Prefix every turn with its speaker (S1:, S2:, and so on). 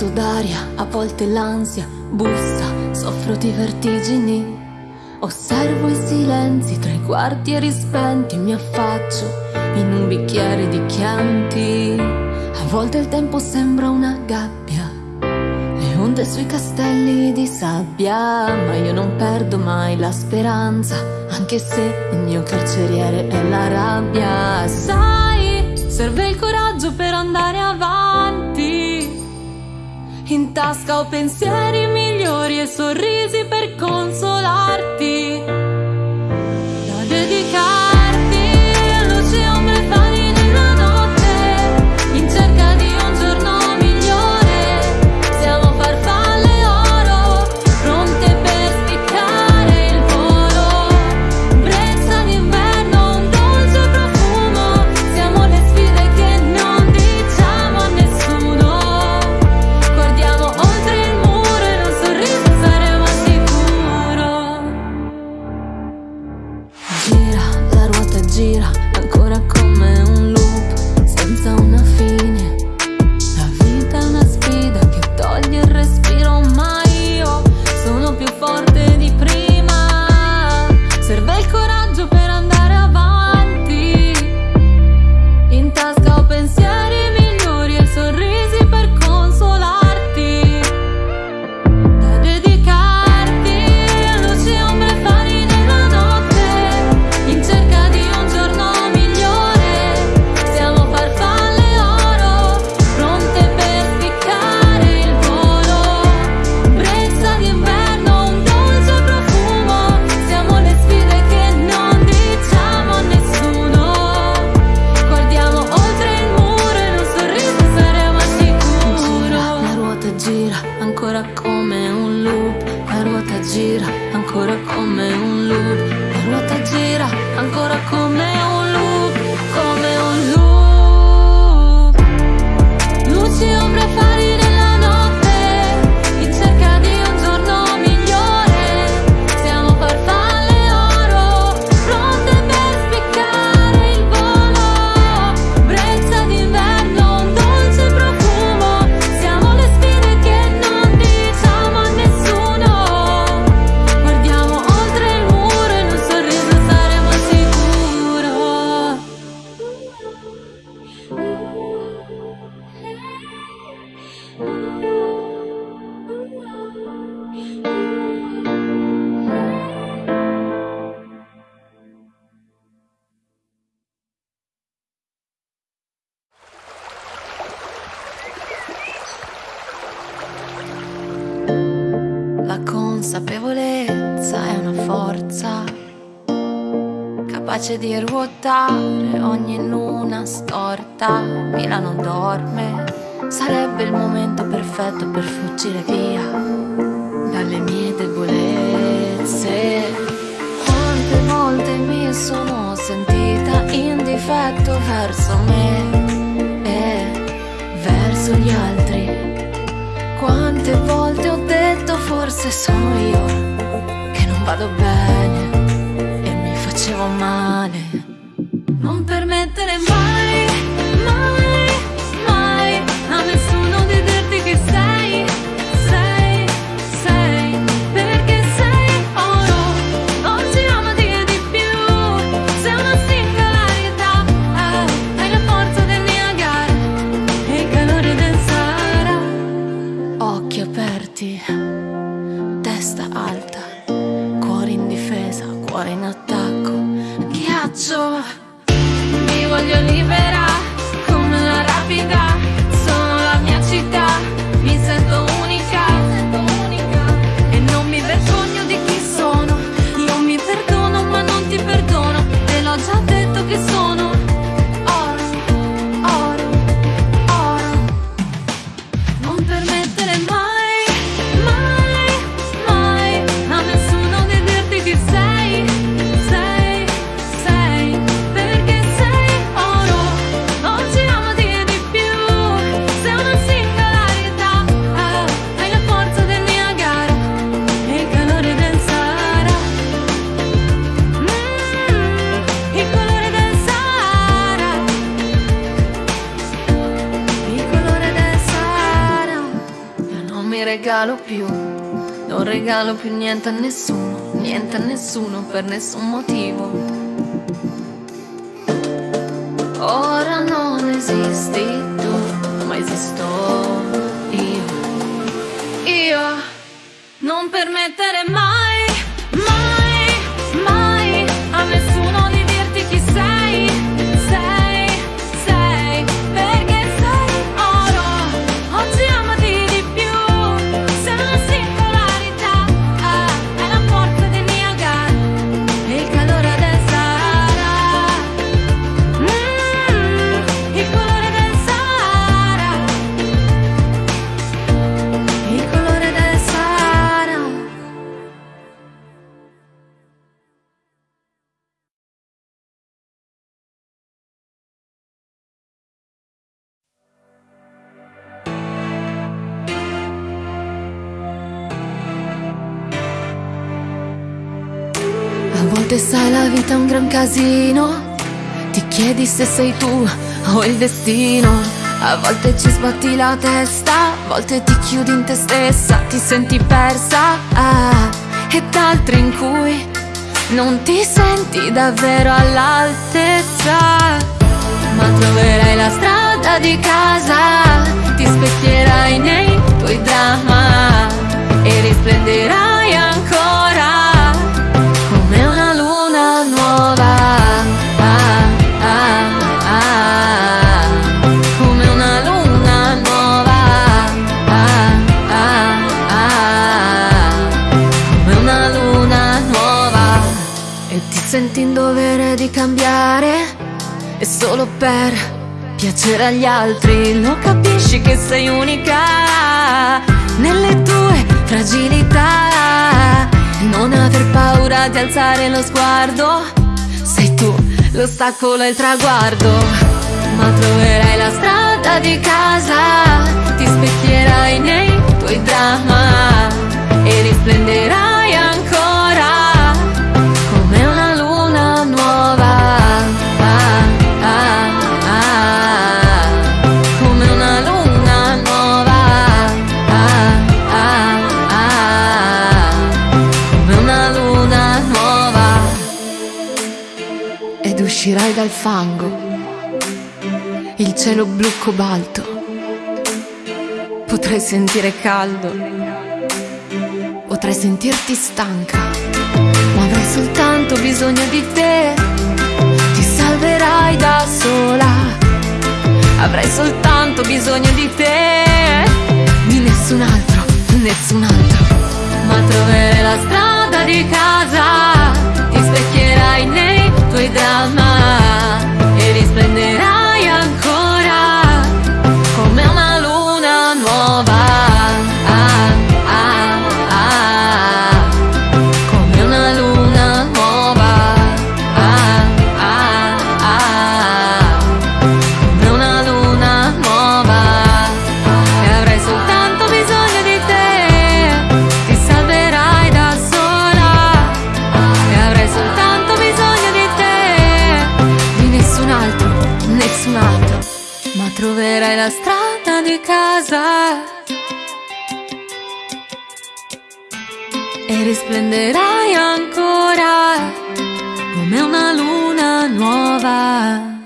S1: vuoto d'aria, a volte l'ansia bussa, soffro di vertigini. Osservo i silenzi tra i quartieri spenti, mi affaccio in un bicchiere di chianti. A volte il tempo sembra una gabbia, le onde sui castelli di sabbia, ma io non perdo mai la speranza, anche se il mio carceriere è la rabbia. Sai, serve il coraggio per andare avanti. In tasca ho pensieri migliori e sorrisi per consolarti. come un loop. La ruota gira ancora come un loop Come un loop. Luci, ombre, farina capace di ruotare ogni luna storta. Milano dorme, sarebbe il momento perfetto per fuggire via dalle mie debolezze. Quante volte mi sono sentita in difetto verso me e verso gli altri. Quante volte ho detto forse sono io che non vado bene facevo male. Non permettere mai, faccio Mi voglio liberare regalo più Non regalo più niente a nessuno Niente a nessuno per nessun motivo. Ora non esisti tu Ma esisto io. Io non permettere mai volte sai la vita è un gran casino. Ti chiedi se sei tu o il destino. A volte ci sbatti la testa A volte ti chiudi in te stessa. Ti senti persa ah, Ed altre in cui non ti senti davvero all'altezza. Ma troverai la strada di casa senti in dovere di cambiare. E solo per piacere agli altri. Lo capisci che sei unica nelle tue fragilità. Non aver paura di alzare lo sguardo Sei tu l'ostacolo e il traguardo Ma troverai la strada di casa Ti specchierai nei tuoi dramma E risplenderai uscirai dal fango, il cielo blu cobalto, potrai sentire caldo, potrai sentirti stanca, ma avrai soltanto bisogno di te, ti salverai da sola, avrai soltanto bisogno di te, di nessun altro, nessun altro. Ma troverai la strada di casa, ti specchierai nei tuoi dramma casa e risplenderai ancora come una luna nuova.